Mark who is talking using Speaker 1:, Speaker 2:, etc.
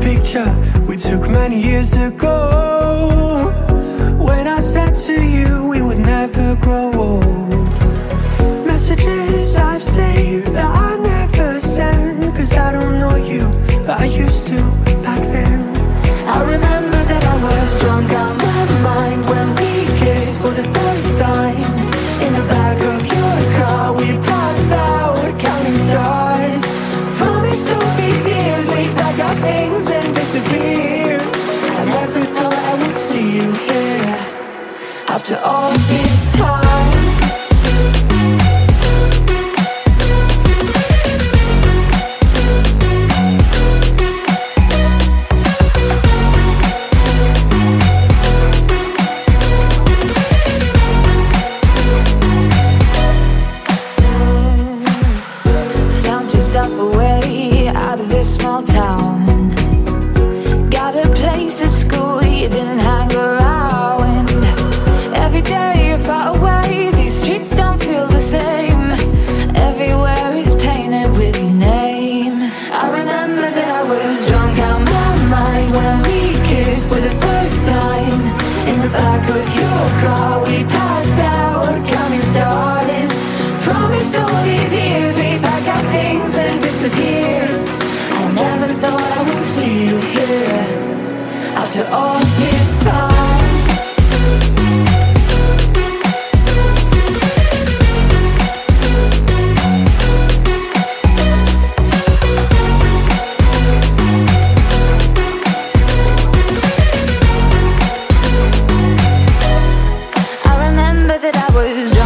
Speaker 1: picture we took many years ago. When I said to you we would never grow old Messages I've saved that I never send. Cause I don't know you, but I used to back then. I remember that I was drunk out my mind When we kissed for the first time In the back of your car. We disappear. I never thought I would see you here. After all this time.
Speaker 2: Found yourself a way out of this small town. Got a place at school you didn't hang around. Every day you're far away, these streets don't feel the same. Everywhere is painted with your name.
Speaker 1: I remember that I was drunk out my mind when we kissed for the first time In the back of your car we passed out coming stars Promised all these years we'd pack our things and disappear I never thought
Speaker 2: was